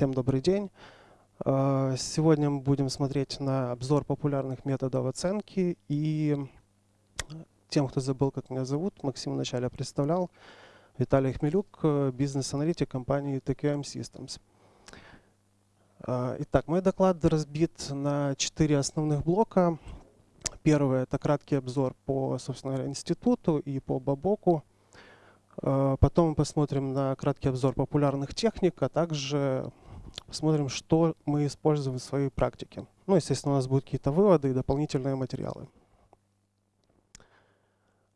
Всем добрый день. Э, сегодня мы будем смотреть на обзор популярных методов оценки. И тем, кто забыл, как меня зовут, Максим вначале представлял. Виталий Хмелюк, э, бизнес-аналитик компании TQM Systems. Э, итак, мой доклад разбит на четыре основных блока. Первый – это краткий обзор по, собственно говоря, институту и по Бабоку. Потом мы посмотрим на краткий обзор популярных техник, а также посмотрим, что мы используем в своей практике. Ну, естественно, у нас будут какие-то выводы и дополнительные материалы.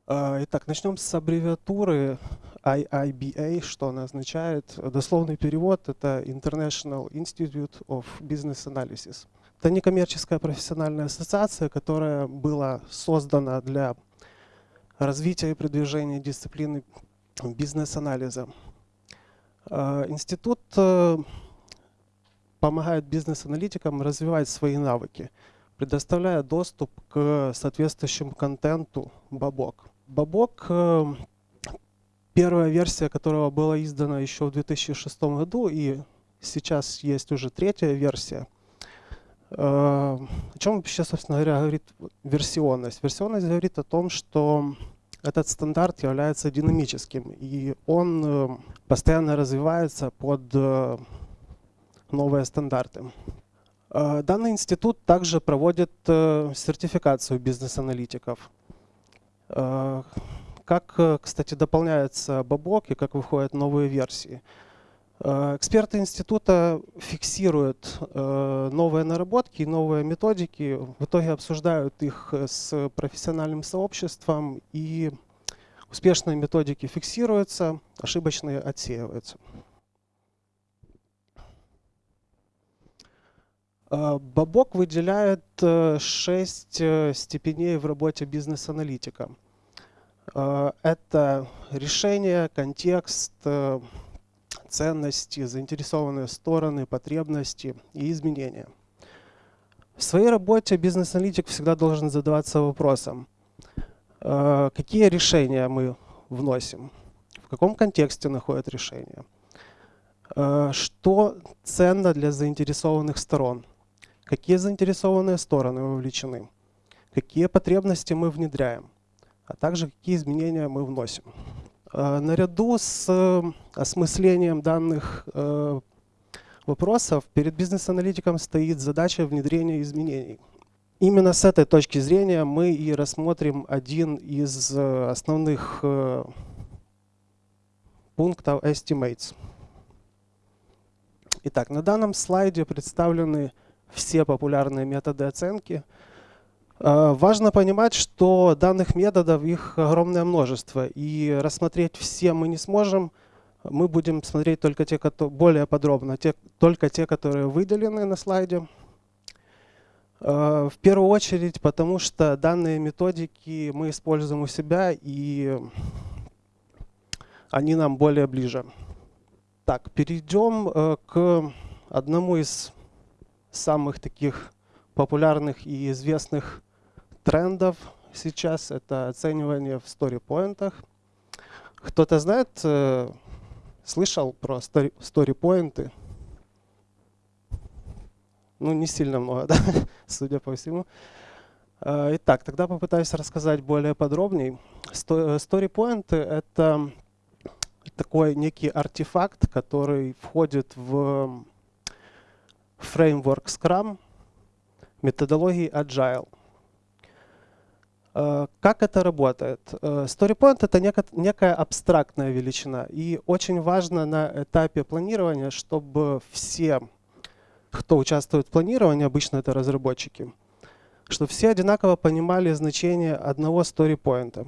А, итак, начнем с аббревиатуры IIBA, что она означает. Дословный перевод — это International Institute of Business Analysis. Это некоммерческая профессиональная ассоциация, которая была создана для развития и продвижения дисциплины бизнес-анализа. А, институт э, помогает бизнес-аналитикам развивать свои навыки, предоставляя доступ к соответствующему контенту Бабок. Бабок, э, первая версия которого была издана еще в 2006 году, и сейчас есть уже третья версия. Э, о чем вообще, собственно говоря, говорит версионность? Версионность говорит о том, что этот стандарт является динамическим, и он э, постоянно развивается под новые стандарты. Э, данный институт также проводит э, сертификацию бизнес-аналитиков. Э, как, кстати, дополняется Бабок и как выходят новые версии. Эксперты института фиксируют новые наработки и новые методики, в итоге обсуждают их с профессиональным сообществом, и успешные методики фиксируются, ошибочные отсеиваются. Бабок выделяет э, шесть э, степеней в работе бизнес-аналитика. Это решение, контекст, э, ценности, заинтересованные стороны, потребности и изменения. В своей работе бизнес-аналитик всегда должен задаваться вопросом, какие решения мы вносим, в каком контексте находят решения, что ценно для заинтересованных сторон – какие заинтересованные стороны вовлечены, какие потребности мы внедряем, а также какие изменения мы вносим. А, наряду с э, осмыслением данных э, вопросов перед бизнес-аналитиком стоит задача внедрения изменений. Именно с этой точки зрения мы и рассмотрим один из э, основных пунктов Estimates. Итак, на данном слайде представлены все популярные методы оценки. А, важно понимать, что данных методов их огромное множество, и рассмотреть все мы не сможем. Мы будем смотреть только те, которые более подробно, те, только те, которые выделены на слайде. А, в первую очередь, потому что данные методики мы используем у себя, и они нам более ближе. Так, перейдем э, к одному из самых таких популярных и известных трендов сейчас это оценивание в сторипоинтах. Кто-то знает, э, слышал про сторипоинты? Ну, не сильно много, да? судя по всему. Э, итак, тогда попытаюсь рассказать более подробнее. Сторипоинты — это такой некий артефакт, который входит в фреймворк Scrum, методологии Agile. Э, как это работает? Э, StoryPoint — это некая абстрактная величина. И очень важно на этапе планирования, чтобы все, кто участвует в планировании, обычно это разработчики, чтобы все одинаково понимали значение одного StoryPoint.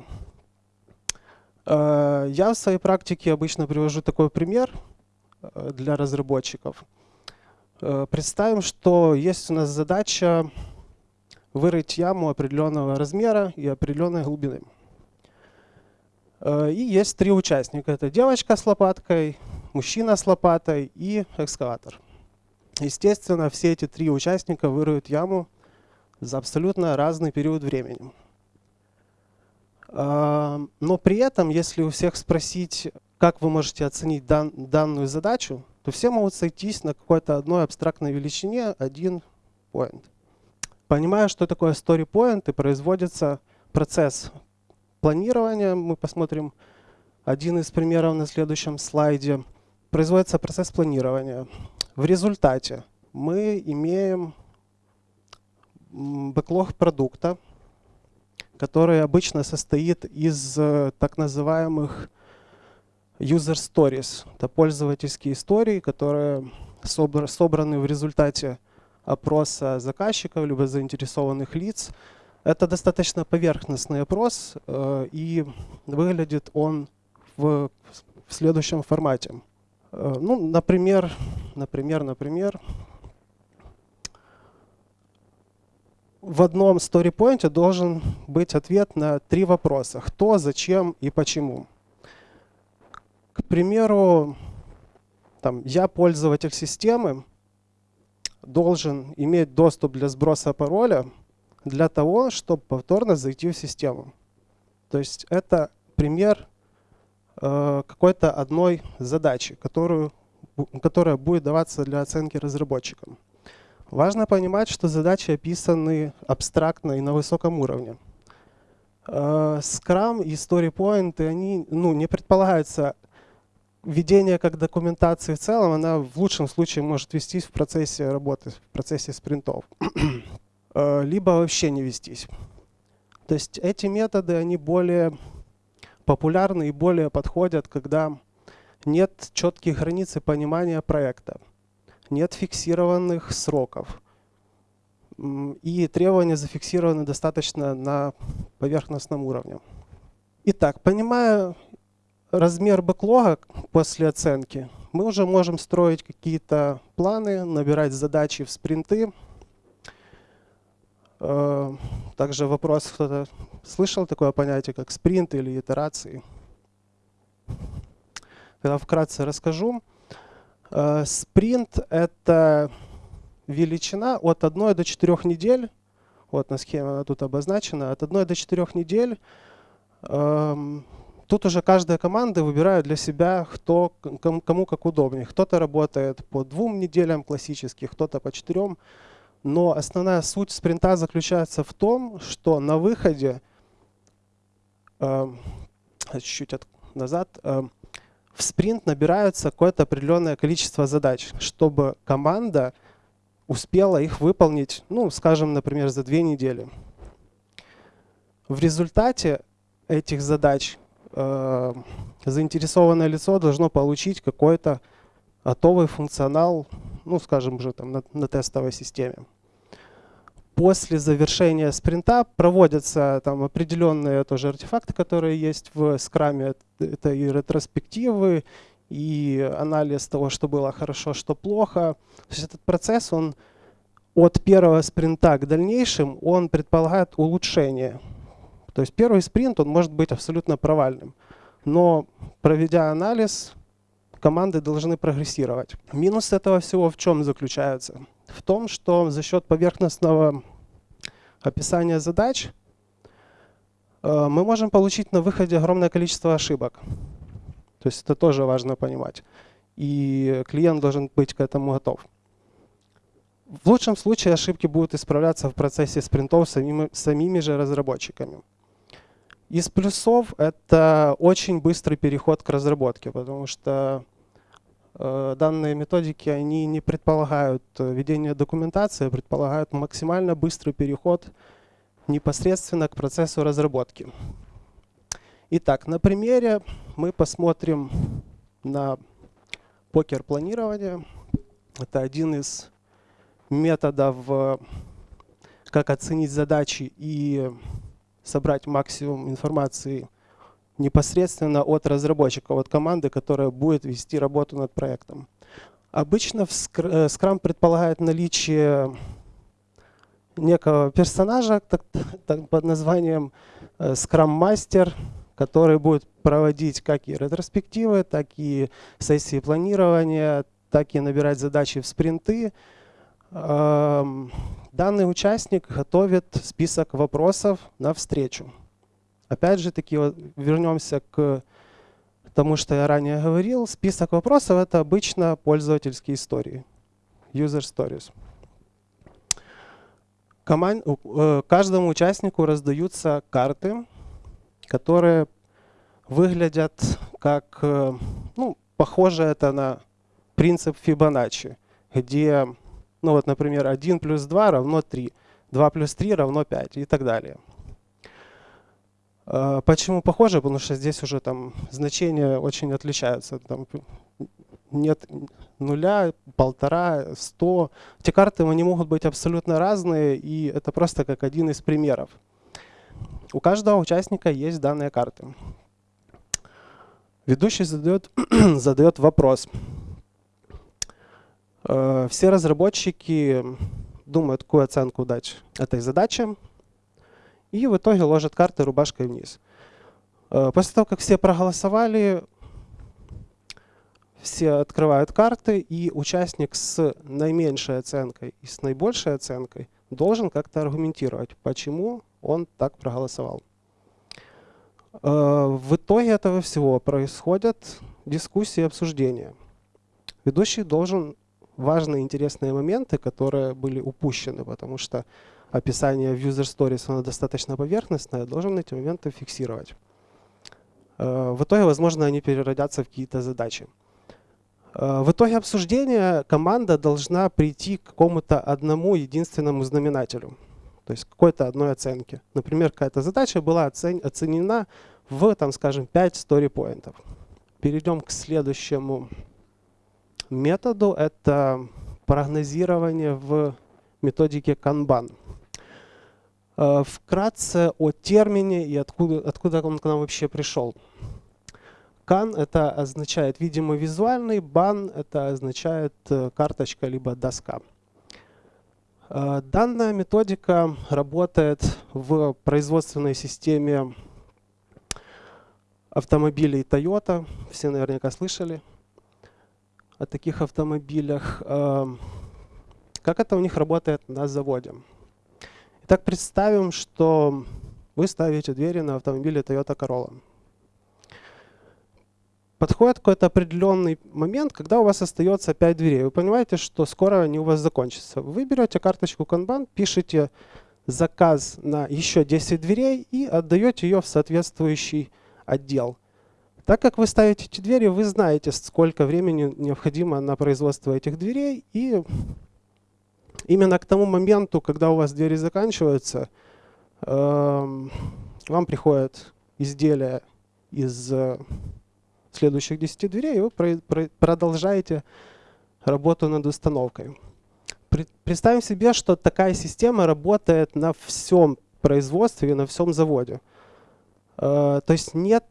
Э, я в своей практике обычно привожу такой пример для разработчиков — представим, что есть у нас задача вырыть яму определенного размера и определенной глубины. Э, и есть три участника. Это девочка с лопаткой, мужчина с лопатой и экскаватор. Естественно, все эти три участника выроют яму за абсолютно разный период времени. Э, но при этом, если у всех спросить, как вы можете оценить дан, данную задачу, то все могут сойтись на какой-то одной абстрактной величине, один point. Понимая, что такое story point, и производится процесс планирования. Мы посмотрим один из примеров на следующем слайде. Производится процесс планирования. В результате мы имеем бэклог продукта, который обычно состоит из э, так называемых user stories. Это пользовательские истории, которые собраны в результате опроса заказчиков либо заинтересованных лиц. Это достаточно поверхностный опрос, э, и выглядит он в, в следующем формате. Э, ну, например, например, например, в одном story должен быть ответ на три вопроса. Кто, зачем и почему. К примеру, там, я пользователь системы, должен иметь доступ для сброса пароля для того, чтобы повторно зайти в систему. То есть это пример э, какой-то одной задачи, которую, которая будет даваться для оценки разработчикам. Важно понимать, что задачи описаны абстрактно и на высоком уровне. Э, Scrum и StoryPoint, они ну, не предполагаются Введение как документации в целом, она в лучшем случае может вестись в процессе работы, в процессе спринтов. Э, либо вообще не вестись. То есть эти методы, они более популярны и более подходят, когда нет четких границ и понимания проекта, нет фиксированных сроков, и требования зафиксированы достаточно на поверхностном уровне. Итак, понимая размер бэклога после оценки, мы уже можем строить какие-то планы, набирать задачи в спринты. Э, также вопрос, кто-то слышал такое понятие, как спринт или итерации? Я вкратце расскажу. Э, спринт — это величина от 1 до 4 недель. Вот на схеме она тут обозначена. От 1 до 4 недель эм, Тут уже каждая команда выбирает для себя, кто, кому как удобнее. Кто-то работает по двум неделям классических, кто-то по четырем. Но основная суть спринта заключается в том, что на выходе, э, чуть-чуть э, назад, э, в спринт набирается какое-то определенное количество задач, чтобы команда успела их выполнить, ну, скажем, например, за две недели. В результате этих задач э, заинтересованное лицо должно получить какой-то готовый функционал, ну, скажем уже там на, на тестовой системе. После завершения спринта проводятся там определенные тоже артефакты, которые есть в скраме. Это и ретроспективы, и анализ того, что было хорошо, что плохо. То есть этот процесс, он от первого спринта к дальнейшим, он предполагает улучшение то есть первый спринт он может быть абсолютно провальным. Но проведя анализ, команды должны прогрессировать. Минус этого всего в чем заключается? В том, что за счет поверхностного описания задач э, мы можем получить на выходе огромное количество ошибок. То есть это тоже важно понимать. И клиент должен быть к этому готов. В лучшем случае ошибки будут исправляться в процессе спринтов самими, самими же разработчиками. Из плюсов это очень быстрый переход к разработке, потому что э, данные методики они не предполагают ведение документации, а предполагают максимально быстрый переход непосредственно к процессу разработки. Итак, на примере мы посмотрим на покер планирования. Это один из методов, э, как оценить задачи и собрать максимум информации непосредственно от разработчика, от команды, которая будет вести работу над проектом. Обычно в э, предполагает наличие некого персонажа так, так, под названием э, Scrum Master, который будет проводить как и ретроспективы, так и сессии планирования, так и набирать задачи в спринты. Эм, Данный участник готовит список вопросов на встречу. Опять же таки, вернемся к тому что я ранее говорил, список вопросов — это обычно пользовательские истории, user stories. Команд... Э, каждому участнику раздаются карты, которые выглядят как, э, ну, похоже это на принцип Фибоначчи, где, ну вот, например, 1 плюс 2 равно 3, 2 плюс 3 равно 5 и так далее. Э, почему похоже? Потому что здесь уже там значения очень отличаются. Там нет нуля, полтора, сто. Эти карты они могут быть абсолютно разные, и это просто как один из примеров. У каждого участника есть данные карты. Ведущий задает, задает вопрос. Э, все разработчики думают, какую оценку дать этой задаче, и в итоге ложат карты рубашкой вниз. Э, после того, как все проголосовали, все открывают карты, и участник с наименьшей оценкой и с наибольшей оценкой должен как-то аргументировать, почему он так проголосовал. Э, в итоге этого всего происходят дискуссии и обсуждения. Ведущий должен важные интересные моменты, которые были упущены, потому что описание в user stories оно достаточно поверхностное, должен эти моменты фиксировать. Э, в итоге, возможно, они переродятся в какие-то задачи. Э, в итоге обсуждения команда должна прийти к какому-то одному единственному знаменателю, то есть какой-то одной оценке. Например, какая-то задача была оценена в, там, скажем, 5 story поинтов. Перейдем к следующему методу. Это прогнозирование в методике Kanban. Э, вкратце о термине и откуда, откуда он к нам вообще пришел. Кан это означает видимо визуальный, бан это означает э, карточка либо доска. Э, данная методика работает в производственной системе автомобилей Toyota. Все наверняка слышали о таких автомобилях. Э, как это у них работает на заводе? Итак, представим, что вы ставите двери на автомобиле Toyota Corolla подходит какой-то определенный момент, когда у вас остается 5 дверей. Вы понимаете, что скоро они у вас закончатся. Вы берете карточку Kanban, пишете заказ на еще 10 дверей и отдаете ее в соответствующий отдел. Так как вы ставите эти двери, вы знаете, сколько времени необходимо на производство этих дверей. И именно к тому моменту, когда у вас двери заканчиваются, э, вам приходит изделие из следующих 10 дверей, и вы продолжаете работу над установкой. Представим себе, что такая система работает на всем производстве, на всем заводе. Э, то есть нет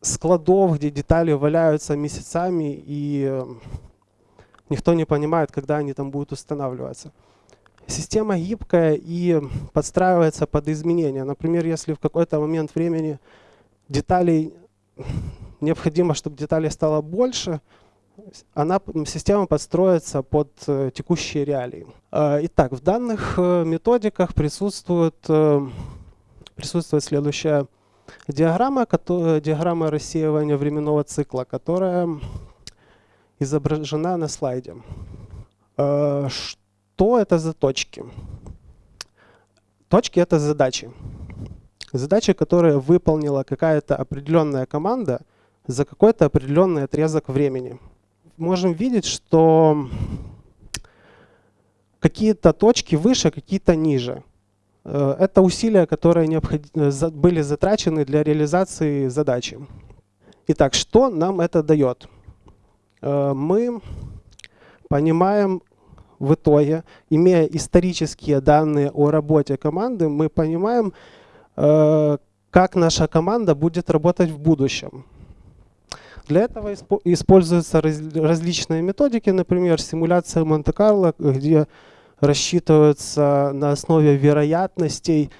складов, где детали валяются месяцами, и э, никто не понимает, когда они там будут устанавливаться. Система гибкая и подстраивается под изменения. Например, если в какой-то момент времени деталей необходимо, чтобы деталей стало больше, она, система подстроится под э, текущие реалии. Итак, в данных методиках присутствует, присутствует следующая диаграмма, которая, диаграмма рассеивания временного цикла, которая изображена на слайде. Что это за точки? Точки — это задачи. Задачи, которые выполнила какая-то определенная команда — за какой-то определенный отрезок времени. Можем видеть, что какие-то точки выше, какие-то ниже. Э, это усилия, которые были затрачены для реализации задачи. Итак, что нам это дает? Э, мы понимаем в итоге, имея исторические данные о работе команды, мы понимаем, э, как наша команда будет работать в будущем. Для этого используются различные методики, например, симуляция Монте-Карло, где рассчитывается на основе вероятностей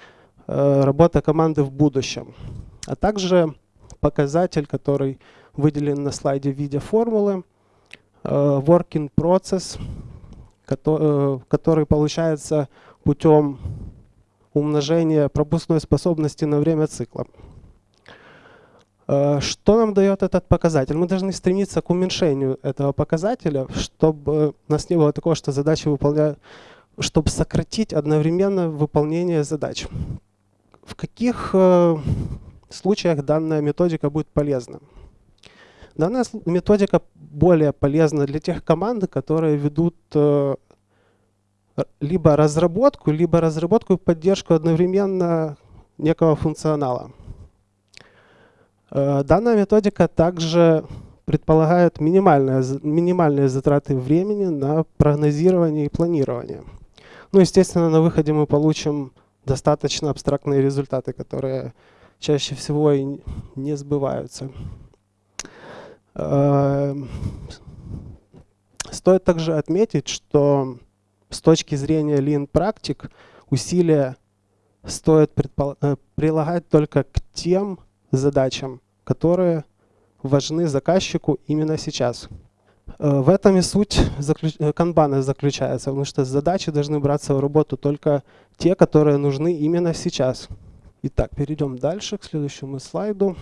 э, работа команды в будущем. А также показатель, который выделен на слайде в виде формулы, э, working process, э, который получается путем умножения пропускной способности на время цикла. Что нам дает этот показатель? Мы должны стремиться к уменьшению этого показателя, чтобы у нас не было такого, что задачи выполняют, чтобы сократить одновременно выполнение задач. В каких э, случаях данная методика будет полезна? Данная методика более полезна для тех команд, которые ведут э, либо разработку, либо разработку и поддержку одновременно некого функционала. Э, данная методика также предполагает минимальные, минимальные затраты времени на прогнозирование и планирование. Ну, естественно, на выходе мы получим достаточно абстрактные результаты, которые чаще всего и не сбываются. Э, стоит также отметить, что с точки зрения Lean практик усилия стоит э, прилагать только к тем задачам, которые важны заказчику именно сейчас. Э, в этом и суть э, канбана заключается, потому что задачи должны браться в работу только те, которые нужны именно сейчас. Итак, перейдем дальше к следующему слайду.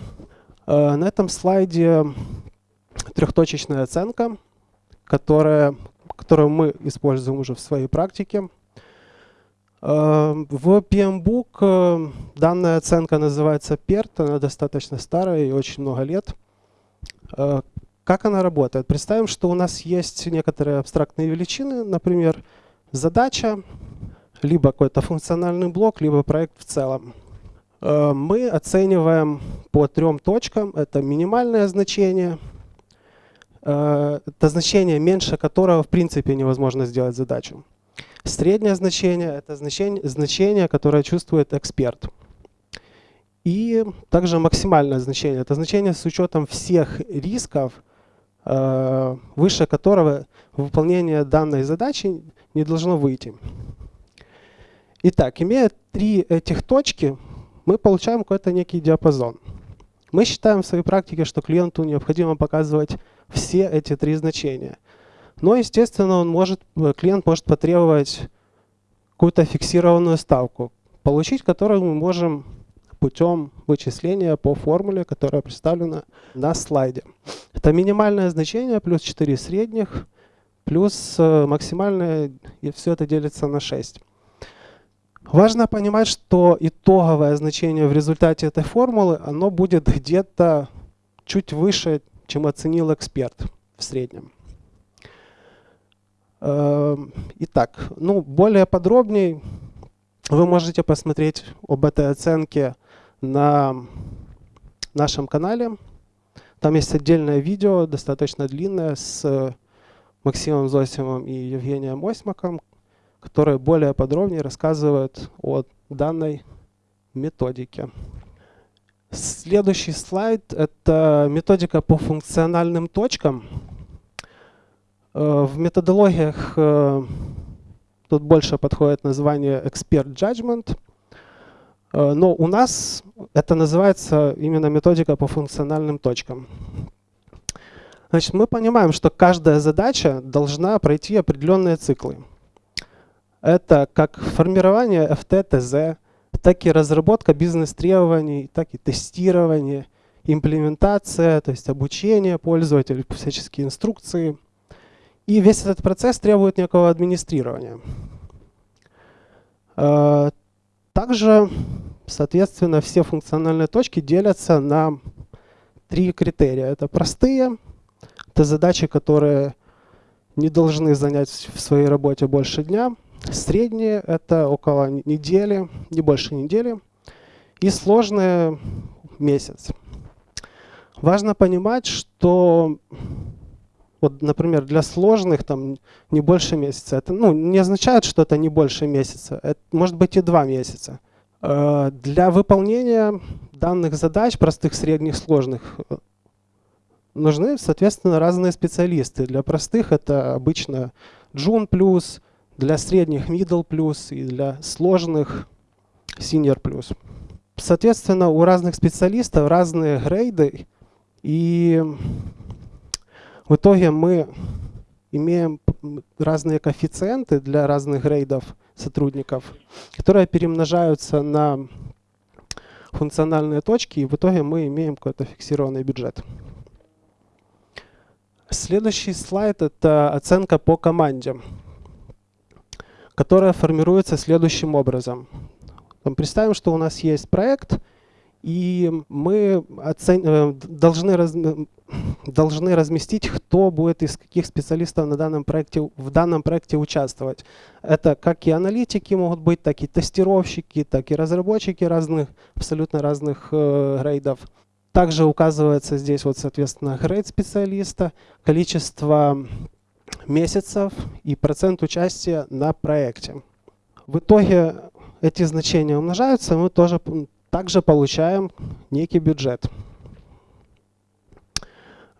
Э, на этом слайде трехточечная оценка, которая, которую мы используем уже в своей практике. В PMBOK данная оценка называется PERT, она достаточно старая и очень много лет. Э, как она работает? Представим, что у нас есть некоторые абстрактные величины, например, задача, либо какой-то функциональный блок, либо проект в целом. Э, мы оцениваем по трем точкам. Это минимальное значение, это значение, меньше которого в принципе невозможно сделать задачу. Среднее значение – это значение, значение, которое чувствует эксперт. И также максимальное значение – это значение с учетом всех рисков, э, выше которого выполнение данной задачи не должно выйти. Итак, имея три этих точки, мы получаем какой-то некий диапазон. Мы считаем в своей практике, что клиенту необходимо показывать все эти три значения – но, естественно, он может, э, клиент может потребовать какую-то фиксированную ставку, получить которую мы можем путем вычисления по формуле, которая представлена на слайде. Это минимальное значение плюс 4 средних, плюс э, максимальное, и все это делится на 6. Важно понимать, что итоговое значение в результате этой формулы, оно будет где-то чуть выше, чем оценил эксперт в среднем. Эм, итак, ну, более подробнее вы можете посмотреть об этой оценке на нашем канале. Там есть отдельное видео, достаточно длинное, с Максимом Зосимом и Евгением Осьмаком, которое более подробнее рассказывает о данной методике. Следующий слайд – это методика по функциональным точкам. Э, в методологиях э, тут больше подходит название Expert Judgment, э, но у нас это называется именно методика по функциональным точкам. Значит, мы понимаем, что каждая задача должна пройти определенные циклы. Это как формирование FT-ТЗ, так и разработка бизнес-требований, так и тестирование, имплементация, то есть обучение пользователей, всяческие инструкции – и весь этот процесс требует некого администрирования. Также, соответственно, все функциональные точки делятся на три критерия. Это простые, это задачи, которые не должны занять в своей работе больше дня. Средние – это около недели, не больше недели. И сложные – месяц. Важно понимать, что вот, например, для сложных там не больше месяца. Это ну, не означает, что это не больше месяца. Это может быть и два месяца. Э, для выполнения данных задач, простых, средних, сложных, э, нужны, соответственно, разные специалисты. Для простых это обычно June+, плюс, для средних Middle+, плюс и для сложных Senior+. плюс. Соответственно, у разных специалистов разные грейды, и в итоге мы имеем разные коэффициенты для разных грейдов сотрудников, которые перемножаются на функциональные точки, и в итоге мы имеем какой-то фиксированный бюджет. Следующий слайд – это оценка по команде, которая формируется следующим образом. Представим, что у нас есть проект, и мы оцен... Э, должны, раз... должны разместить, кто будет из каких специалистов на данном проекте, в данном проекте участвовать. Это как и аналитики могут быть, так и тестировщики, так и разработчики разных, абсолютно разных э, грейдов. Также указывается здесь, вот, соответственно, грейд специалиста, количество месяцев и процент участия на проекте. В итоге эти значения умножаются, мы тоже также получаем некий бюджет.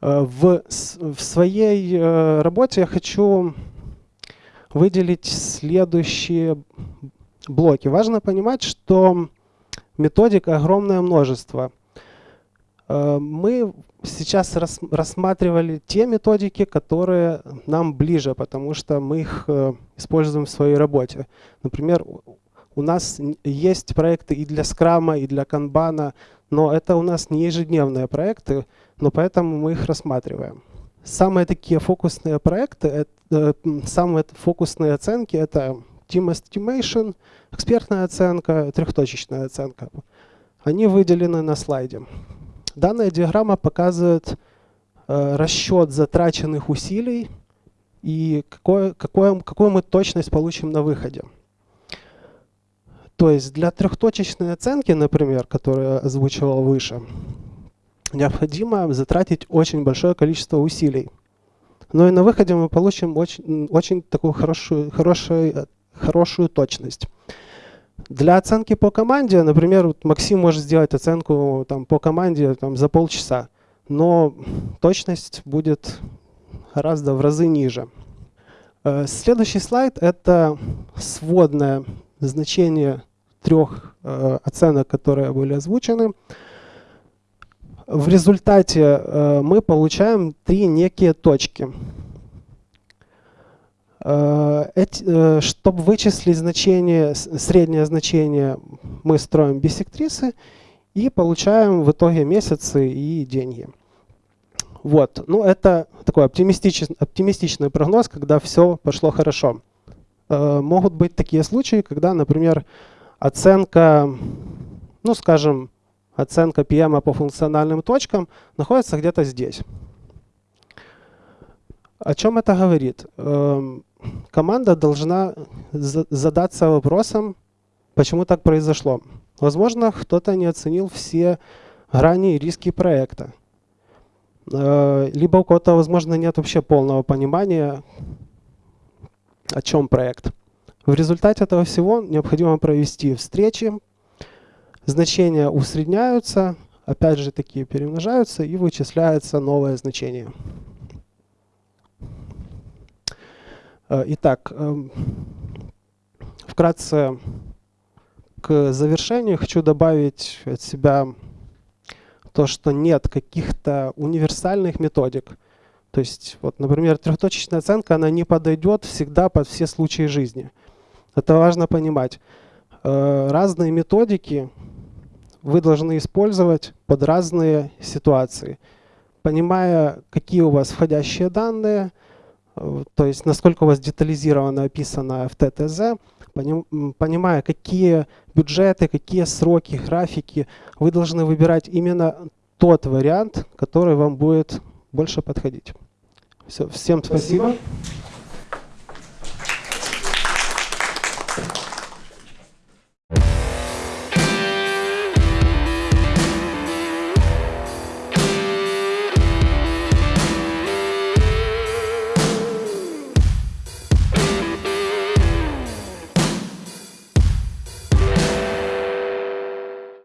Э, в, в своей э, работе я хочу выделить следующие блоки. Важно понимать, что методик огромное множество. Э, мы сейчас рассматривали те методики, которые нам ближе, потому что мы их используем в своей работе. Например, у нас есть проекты и для скрама, и для канбана, но это у нас не ежедневные проекты, но поэтому мы их рассматриваем. Самые такие фокусные проекты, это, э, самые фокусные оценки — это Team Estimation, экспертная оценка, трехточечная оценка. Они выделены на слайде. Данная диаграмма показывает э, расчет затраченных усилий и какое, какое, какую мы точность получим на выходе. То есть для трехточечной оценки, например, которую я озвучивал выше, необходимо затратить очень большое количество усилий. Но и на выходе мы получим очень, очень такую хорошую, хорошую, хорошую точность. Для оценки по команде, например, вот Максим может сделать оценку там, по команде там, за полчаса, но точность будет гораздо в разы ниже. Э, следующий слайд – это сводное значение трех э, оценок, которые были озвучены. В результате э, мы получаем три некие точки. Э, э, Чтобы вычислить значение, среднее значение, мы строим бисектрисы и получаем в итоге месяцы и деньги. Вот. Ну, это такой оптимистичный, оптимистичный прогноз, когда все пошло хорошо. Э, могут быть такие случаи, когда, например, оценка, ну, скажем, оценка PM по функциональным точкам находится где-то здесь. О чем это говорит? Эм, команда должна задаться вопросом, почему так произошло. Возможно, кто-то не оценил все грани и риски проекта. Э, либо у кого-то, возможно, нет вообще полного понимания, о чем проект. В результате этого всего необходимо провести встречи, значения усредняются, опять же такие перемножаются и вычисляется новое значение. Э, итак, эм, вкратце к завершению хочу добавить от себя то, что нет каких-то универсальных методик. То есть, вот, например, трехточечная оценка, она не подойдет всегда под все случаи жизни. Это важно понимать. Э, разные методики вы должны использовать под разные ситуации. Понимая, какие у вас входящие данные, Э, то есть насколько у вас детализированно описано в ТТЗ, понимая, какие бюджеты, какие сроки, графики, вы должны выбирать именно тот вариант, который вам будет больше подходить. Все, всем спасибо. спасибо.